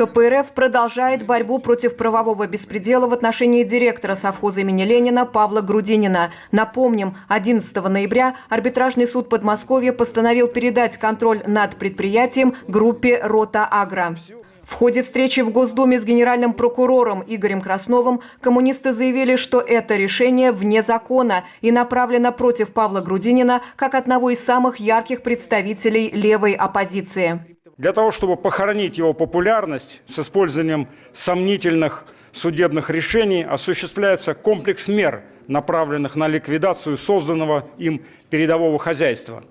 КПРФ продолжает борьбу против правового беспредела в отношении директора совхоза имени Ленина Павла Грудинина. Напомним, 11 ноября арбитражный суд Подмосковья постановил передать контроль над предприятием группе «Рота Агро». В ходе встречи в Госдуме с генеральным прокурором Игорем Красновым коммунисты заявили, что это решение вне закона и направлено против Павла Грудинина как одного из самых ярких представителей левой оппозиции. Для того, чтобы похоронить его популярность с использованием сомнительных судебных решений, осуществляется комплекс мер, направленных на ликвидацию созданного им передового хозяйства.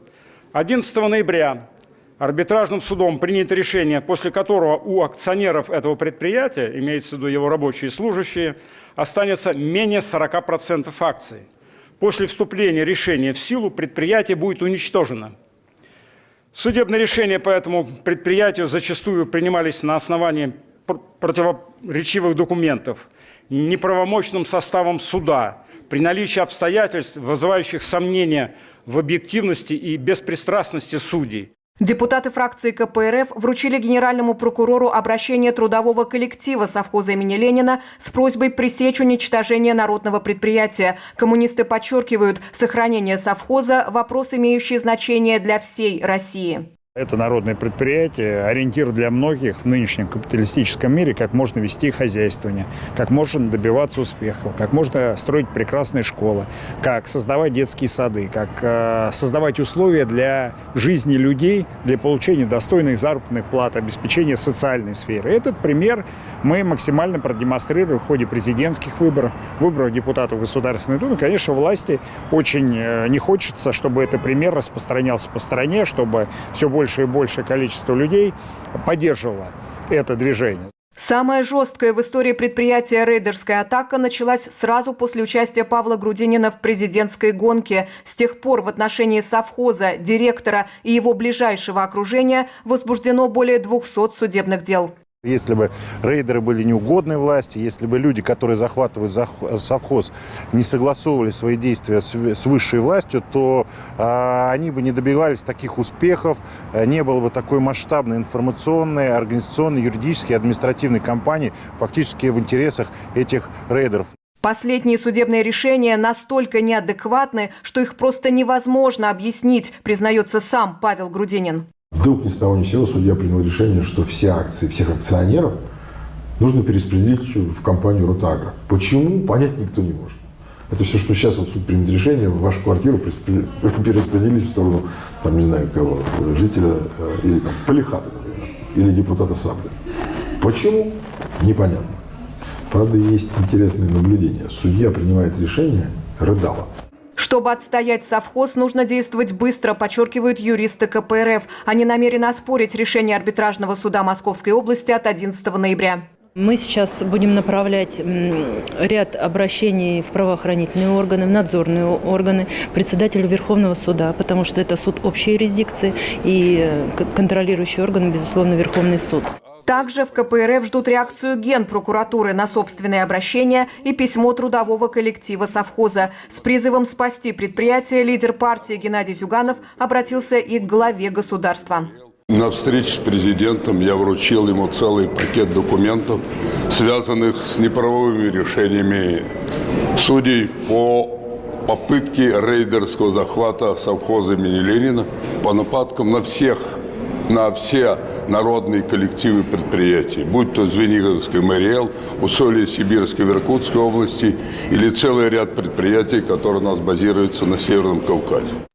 11 ноября арбитражным судом принято решение, после которого у акционеров этого предприятия, имеется в виду его рабочие и служащие, останется менее 40% акций. После вступления решения в силу предприятие будет уничтожено. Судебные решения по этому предприятию зачастую принимались на основании противоречивых документов, неправомочным составом суда, при наличии обстоятельств, вызывающих сомнения в объективности и беспристрастности судей. Депутаты фракции КПРФ вручили генеральному прокурору обращение трудового коллектива совхоза имени Ленина с просьбой пресечь уничтожение народного предприятия. Коммунисты подчеркивают, сохранение совхоза – вопрос, имеющий значение для всей России. Это народное предприятие, ориентир для многих в нынешнем капиталистическом мире, как можно вести хозяйствование, как можно добиваться успехов, как можно строить прекрасные школы, как создавать детские сады, как э, создавать условия для жизни людей, для получения достойных заработных плат, обеспечения социальной сферы. Этот пример мы максимально продемонстрировали в ходе президентских выборов, выборов депутатов Государственной Думы. Конечно, власти очень э, не хочется, чтобы этот пример распространялся по стране, чтобы все больше больше и большее количество людей поддерживало это движение. Самая жесткая в истории предприятия рейдерская атака началась сразу после участия Павла Грудинина в президентской гонке. С тех пор в отношении совхоза, директора и его ближайшего окружения возбуждено более 200 судебных дел. Если бы рейдеры были неугодной власти, если бы люди, которые захватывают совхоз, не согласовывали свои действия с высшей властью, то а, они бы не добивались таких успехов, э, не было бы такой масштабной информационной, организационной, юридической, административной кампании фактически в интересах этих рейдеров. Последние судебные решения настолько неадекватны, что их просто невозможно объяснить, признается сам Павел Грудинин. Вдруг ни с того ни с сего судья принял решение, что все акции всех акционеров нужно перераспределить в компанию «Ротагро». Почему, понять никто не может. Это все, что сейчас вот суд примет решение, вашу квартиру перераспределить в сторону, там, не знаю кого, жителя э, или там Полихата, например, или депутата Сабля. Почему? Непонятно. Правда, есть интересное наблюдение. Судья принимает решение, рыдала. Чтобы отстоять совхоз, нужно действовать быстро, подчеркивают юристы КПРФ. Они намерены оспорить решение арбитражного суда Московской области от 11 ноября. Мы сейчас будем направлять ряд обращений в правоохранительные органы, в надзорные органы, председателю Верховного суда, потому что это суд общей юрисдикции и э, контролирующий орган, безусловно, Верховный суд. Также в КПРФ ждут реакцию Генпрокуратуры на собственные обращения и письмо трудового коллектива совхоза. С призывом спасти предприятие лидер партии Геннадий Зюганов обратился и к главе государства. На встрече с президентом я вручил ему целый пакет документов, связанных с неправовыми решениями судей по попытке рейдерского захвата совхоза имени Ленина, по нападкам на всех на все народные коллективы предприятий, будь то Звениговский Мариэл, Усолье Сибирской Иркутской области или целый ряд предприятий, которые у нас базируются на Северном Кавказе.